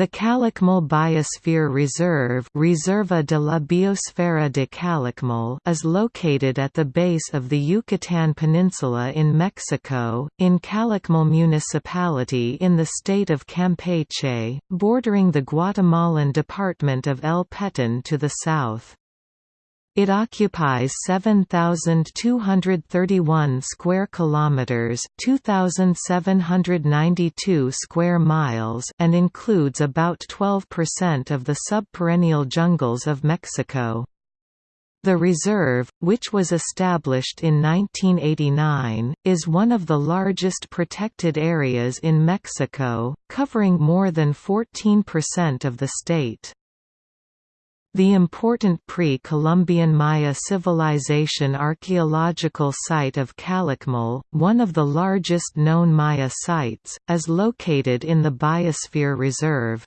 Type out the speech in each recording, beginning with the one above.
The Calakmul Biosphere Reserve Reserva de la Biosfera de Calakmul is located at the base of the Yucatán Peninsula in Mexico, in Calakmul municipality in the state of Campeche, bordering the Guatemalan department of El Petén to the south. It occupies 7231 square kilometers, 2792 square miles, and includes about 12% of the subperennial jungles of Mexico. The reserve, which was established in 1989, is one of the largest protected areas in Mexico, covering more than 14% of the state. The important pre-Columbian Maya civilization archaeological site of Calakmul, one of the largest known Maya sites, is located in the Biosphere Reserve.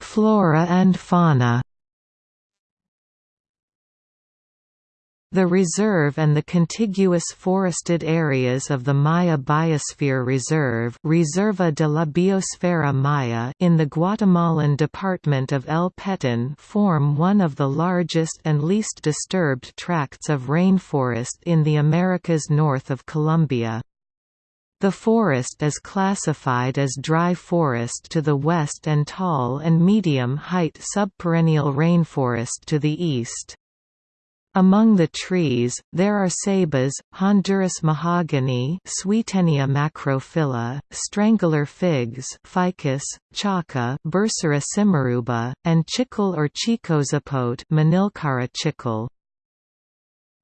Flora and fauna The reserve and the contiguous forested areas of the Maya Biosphere Reserve Reserva de la Biosfera Maya in the Guatemalan department of El Petén form one of the largest and least disturbed tracts of rainforest in the Americas north of Colombia. The forest is classified as dry forest to the west and tall and medium-height subperennial rainforest to the east. Among the trees, there are ceibas, Honduras mahogany Swietenia macrophylla, strangler figs Ficus, chaca Bursera simaruba, and chicle or chicozapote Manilkara chicle.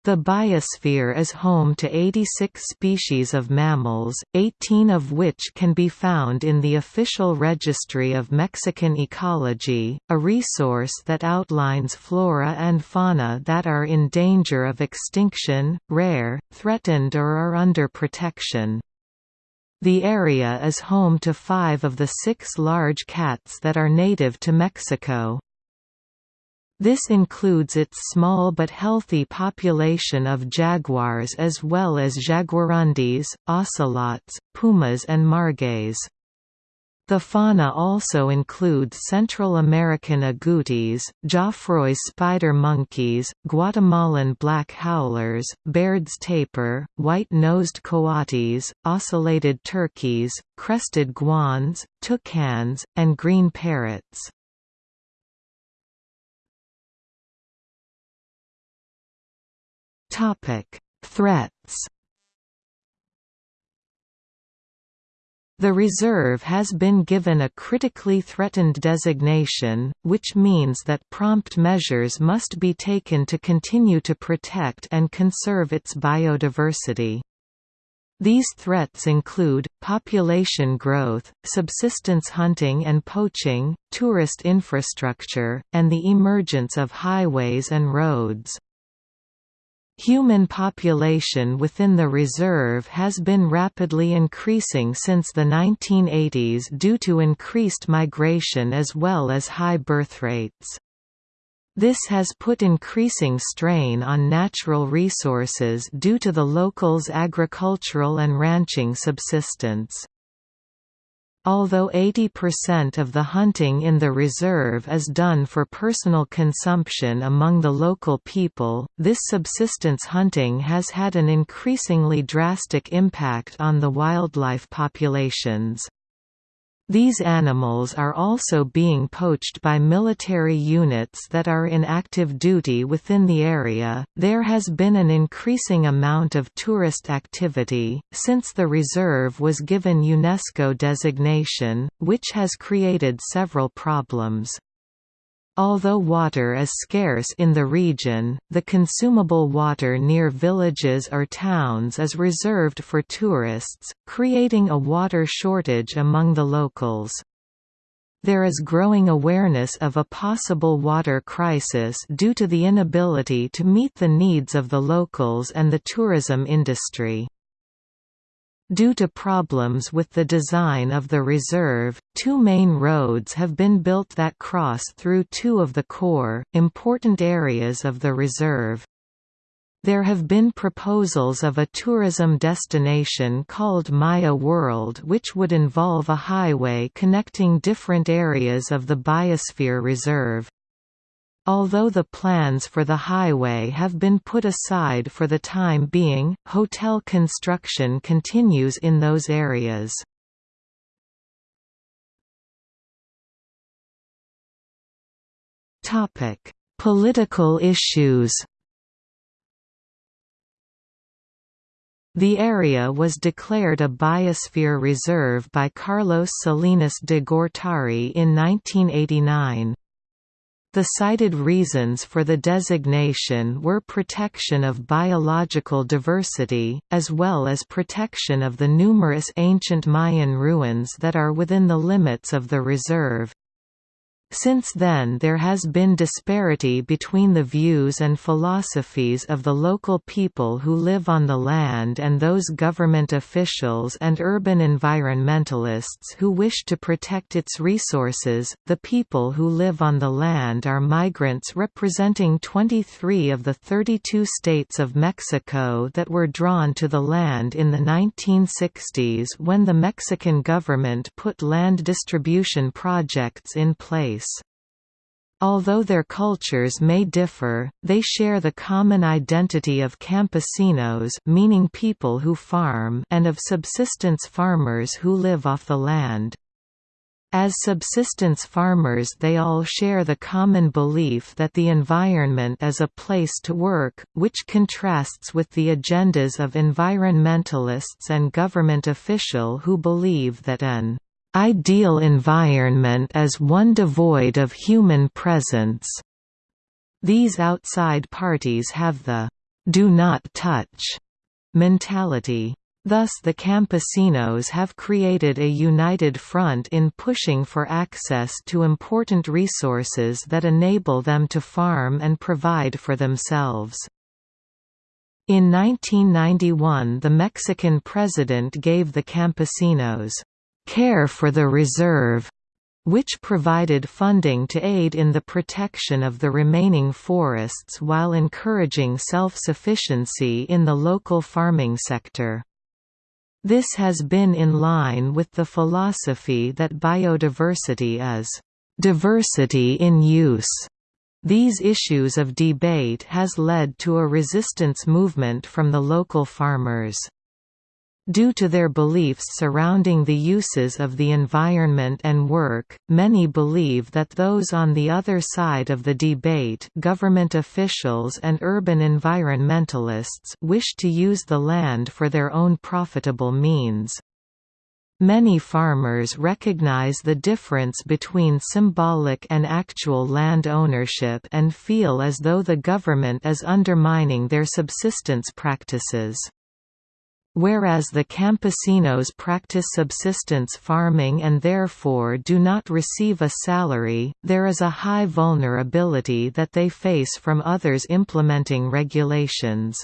The biosphere is home to 86 species of mammals, 18 of which can be found in the Official Registry of Mexican Ecology, a resource that outlines flora and fauna that are in danger of extinction, rare, threatened or are under protection. The area is home to five of the six large cats that are native to Mexico. This includes its small but healthy population of jaguars as well as jaguarundis, ocelots, pumas and margays. The fauna also includes Central American agoutis, Geoffroy's spider monkeys, Guatemalan black howlers, Baird's tapir, white-nosed coatis, ocellated turkeys, crested guans, toucans, and green parrots. Topic: Threats. The reserve has been given a critically threatened designation, which means that prompt measures must be taken to continue to protect and conserve its biodiversity. These threats include, population growth, subsistence hunting and poaching, tourist infrastructure, and the emergence of highways and roads. Human population within the reserve has been rapidly increasing since the 1980s due to increased migration as well as high birth rates. This has put increasing strain on natural resources due to the locals' agricultural and ranching subsistence. Although 80% of the hunting in the reserve is done for personal consumption among the local people, this subsistence hunting has had an increasingly drastic impact on the wildlife populations. These animals are also being poached by military units that are in active duty within the area. There has been an increasing amount of tourist activity since the reserve was given UNESCO designation, which has created several problems. Although water is scarce in the region, the consumable water near villages or towns is reserved for tourists, creating a water shortage among the locals. There is growing awareness of a possible water crisis due to the inability to meet the needs of the locals and the tourism industry. Due to problems with the design of the reserve, two main roads have been built that cross through two of the core, important areas of the reserve. There have been proposals of a tourism destination called Maya World which would involve a highway connecting different areas of the Biosphere Reserve. Although the plans for the highway have been put aside for the time being, hotel construction continues in those areas. Political issues The area was declared a biosphere reserve by Carlos Salinas de Gortari in 1989. The cited reasons for the designation were protection of biological diversity, as well as protection of the numerous ancient Mayan ruins that are within the limits of the reserve. Since then there has been disparity between the views and philosophies of the local people who live on the land and those government officials and urban environmentalists who wish to protect its resources. The people who live on the land are migrants representing 23 of the 32 states of Mexico that were drawn to the land in the 1960s when the Mexican government put land distribution projects in place. Although their cultures may differ, they share the common identity of campesinos meaning people who farm and of subsistence farmers who live off the land. As subsistence farmers they all share the common belief that the environment is a place to work, which contrasts with the agendas of environmentalists and government official who believe that an ideal environment is one devoid of human presence. These outside parties have the do not touch mentality. Thus the campesinos have created a united front in pushing for access to important resources that enable them to farm and provide for themselves. In 1991 the Mexican president gave the campesinos Care for the Reserve, which provided funding to aid in the protection of the remaining forests while encouraging self-sufficiency in the local farming sector. This has been in line with the philosophy that biodiversity is diversity in use. These issues of debate has led to a resistance movement from the local farmers. Due to their beliefs surrounding the uses of the environment and work, many believe that those on the other side of the debate government officials and urban environmentalists wish to use the land for their own profitable means. Many farmers recognize the difference between symbolic and actual land ownership and feel as though the government is undermining their subsistence practices. Whereas the campesinos practice subsistence farming and therefore do not receive a salary, there is a high vulnerability that they face from others implementing regulations.